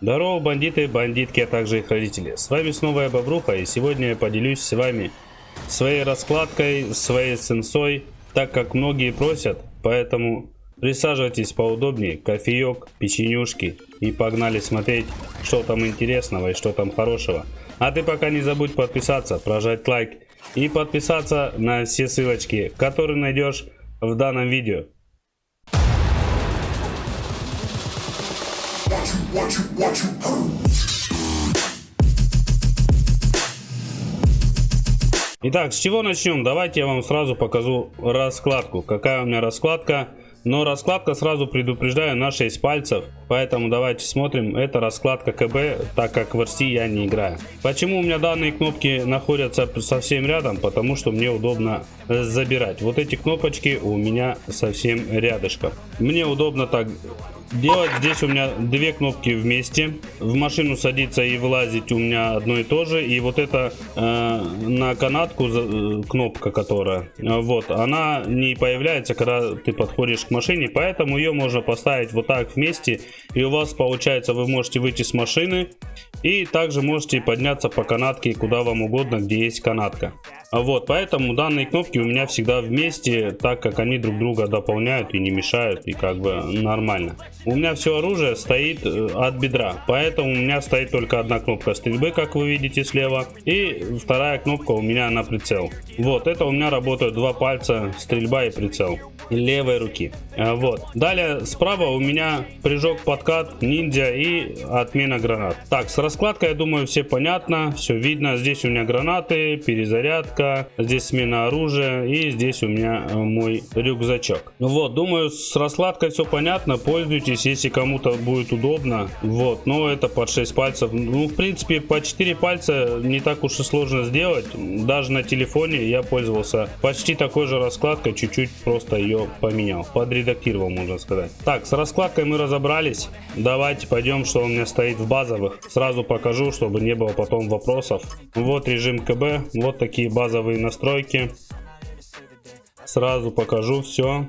Здорово, бандиты, бандитки, а также их родители. С вами снова я Бобруха, и сегодня я поделюсь с вами своей раскладкой, своей сенсой, так как многие просят, поэтому присаживайтесь поудобнее, кофеек, печенюшки и погнали смотреть, что там интересного и что там хорошего. А ты пока не забудь подписаться, прожать лайк и подписаться на все ссылочки, которые найдешь в данном видео. Итак, с чего начнем? Давайте я вам сразу покажу раскладку. Какая у меня раскладка но раскладка сразу предупреждаю на 6 пальцев. Поэтому давайте смотрим. Это раскладка КБ, так как в RC я не играю. Почему у меня данные кнопки находятся совсем рядом? Потому что мне удобно забирать. Вот эти кнопочки у меня совсем рядышком. Мне удобно так делать. Здесь у меня две кнопки вместе. В машину садиться и вылазить у меня одно и то же. И вот это э, на канатку э, кнопка, которая, э, вот, она не появляется, когда ты подходишь к машине. Поэтому ее можно поставить вот так вместе. И у вас получается, вы можете выйти с машины. И также можете подняться по канатке куда вам угодно, где есть канатка. Вот, поэтому данные кнопки у меня всегда вместе, так как они друг друга дополняют и не мешают, и как бы нормально. У меня все оружие стоит э, от бедра, поэтому у меня стоит только одна кнопка стрельбы, как вы видите слева, и вторая кнопка у меня на прицел. Вот, это у меня работают два пальца, стрельба и прицел левой руки. А, вот. Далее справа у меня прыжок, подкат, ниндзя и отмена гранат. Так, с раскладкой, я думаю, все понятно, все видно. Здесь у меня гранаты, перезарядка, здесь смена оружия и здесь у меня э, мой рюкзачок. Вот, думаю, с раскладкой все понятно. Пользуйтесь, если кому-то будет удобно. Вот, но это под 6 пальцев. Ну, в принципе, по 4 пальца не так уж и сложно сделать. Даже на телефоне я пользовался почти такой же раскладкой, чуть-чуть просто ее поменял, подредактировал, можно сказать. Так, с раскладкой мы разобрались. Давайте пойдем, что у меня стоит в базовых. Сразу покажу, чтобы не было потом вопросов. Вот режим КБ, вот такие базовые настройки. Сразу покажу все.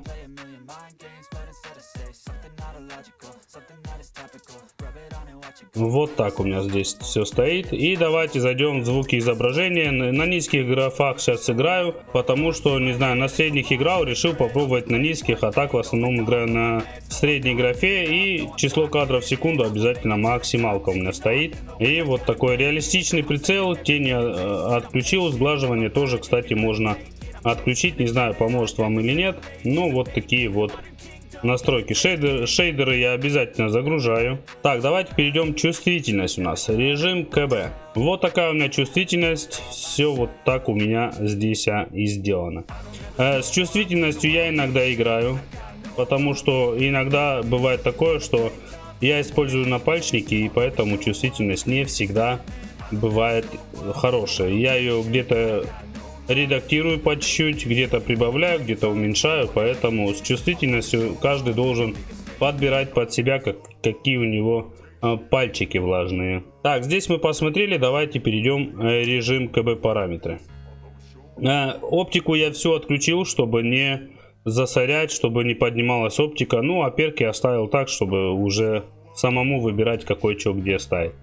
Вот так у меня здесь все стоит. И давайте зайдем в звуки изображения. На низких графах сейчас играю, потому что, не знаю, на средних играл, решил попробовать на низких, а так в основном играю на средней графе. И число кадров в секунду обязательно максималка у меня стоит. И вот такой реалистичный прицел, тени э, отключил, сглаживание тоже, кстати, можно отключить. Не знаю, поможет вам или нет. Ну, вот такие вот настройки. Шейдер, шейдеры я обязательно загружаю. Так давайте перейдем чувствительность у нас. Режим кб. Вот такая у меня чувствительность. Все вот так у меня здесь а, и сделано. Э, с чувствительностью я иногда играю потому что иногда бывает такое что я использую напальчники и поэтому чувствительность не всегда бывает хорошая. Я ее где-то редактирую по чуть-чуть, где-то прибавляю, где-то уменьшаю, поэтому с чувствительностью каждый должен подбирать под себя, как, какие у него э, пальчики влажные. Так, здесь мы посмотрели, давайте перейдем э, режим КБ параметры. Э, оптику я все отключил, чтобы не засорять, чтобы не поднималась оптика. Ну, а перки оставил так, чтобы уже самому выбирать, какой что где ставить.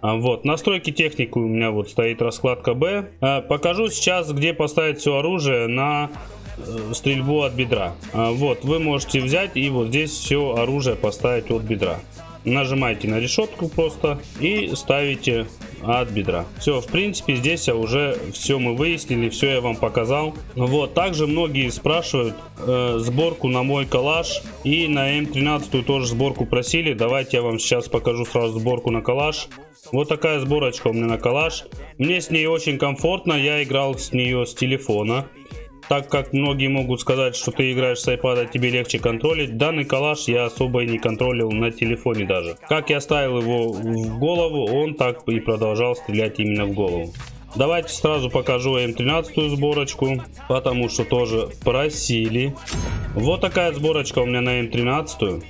А, вот, настройки техники у меня вот стоит раскладка Б. А, покажу сейчас, где поставить все оружие на э, стрельбу от бедра. А, вот, вы можете взять и вот здесь все оружие поставить от бедра. Нажимаете на решетку просто и ставите от бедра. Все, в принципе, здесь я уже все мы выяснили, все я вам показал. Вот, также многие спрашивают э, сборку на мой калаш и на М13 тоже сборку просили. Давайте я вам сейчас покажу сразу сборку на калаш. Вот такая сборочка у меня на калаш. Мне с ней очень комфортно, я играл с нее с телефона. Так как многие могут сказать, что ты играешь с iPad, тебе легче контролить, данный калаш я особо и не контролил на телефоне даже. Как я ставил его в голову, он так и продолжал стрелять именно в голову. Давайте сразу покажу М13 сборочку, потому что тоже просили. Вот такая сборочка у меня на М13.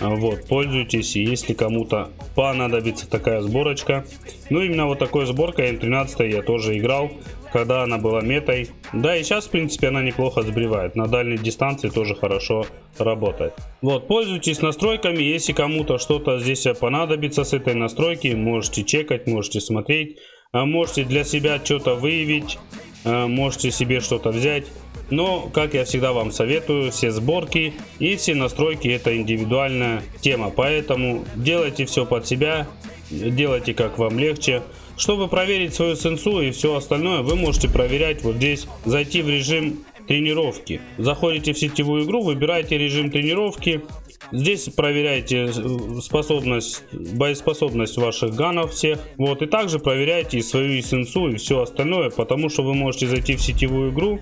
Вот, пользуйтесь, если кому-то понадобится такая сборочка. Ну, именно вот такой сборкой М13 я тоже играл. когда она была метой. Да, и сейчас, в принципе, она неплохо сбривает. На дальней дистанции тоже хорошо работает. Вот, пользуйтесь настройками. Если кому-то что-то здесь понадобится с этой настройки, можете чекать, можете смотреть. А можете для себя что-то выявить, а можете себе что-то взять. Но, как я всегда вам советую, все сборки и все настройки это индивидуальная тема. Поэтому делайте все под себя, делайте как вам легче. Чтобы проверить свою сенсу и все остальное, вы можете проверять вот здесь, зайти в режим тренировки. Заходите в сетевую игру, выбираете режим тренировки. Здесь проверяете э, способность, боеспособность ваших ганов всех. Вот, и также проверяйте свою сенсу и все остальное, потому что вы можете зайти в сетевую игру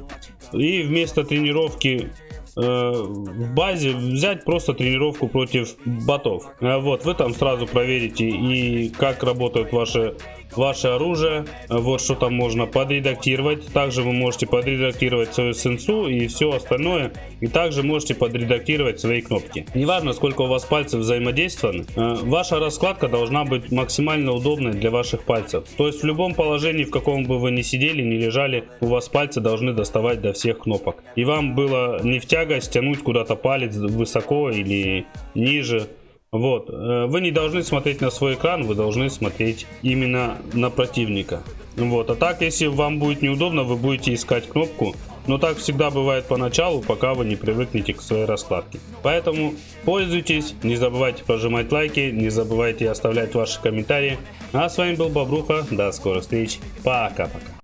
и вместо тренировки э, в базе взять просто тренировку против ботов. Э, вот, вы там сразу проверите и как работают ваши ваше оружие. Вот что там можно подредактировать. Также вы можете подредактировать свою сенсу и все остальное. И также можете подредактировать свои кнопки. Неважно, сколько у вас пальцев взаимодействованы, э, ваша раскладка должна быть максимально удобной для ваших пальцев. То есть в любом положении, в каком бы вы ни сидели, ни лежали, у вас пальцы должны доставать до всех кнопок. И вам было не в тягость тянуть куда-то палец высоко или ниже. Вот, э, вы не должны смотреть на свой экран, вы должны смотреть именно на противника. Вот, а так, если вам будет неудобно, вы будете искать кнопку. Но так всегда бывает поначалу, пока вы не привыкнете к своей раскладке. Поэтому пользуйтесь, не забывайте прожимать лайки, не забывайте оставлять ваши комментарии. А с вами был Бобруха, до скорых встреч, пока-пока.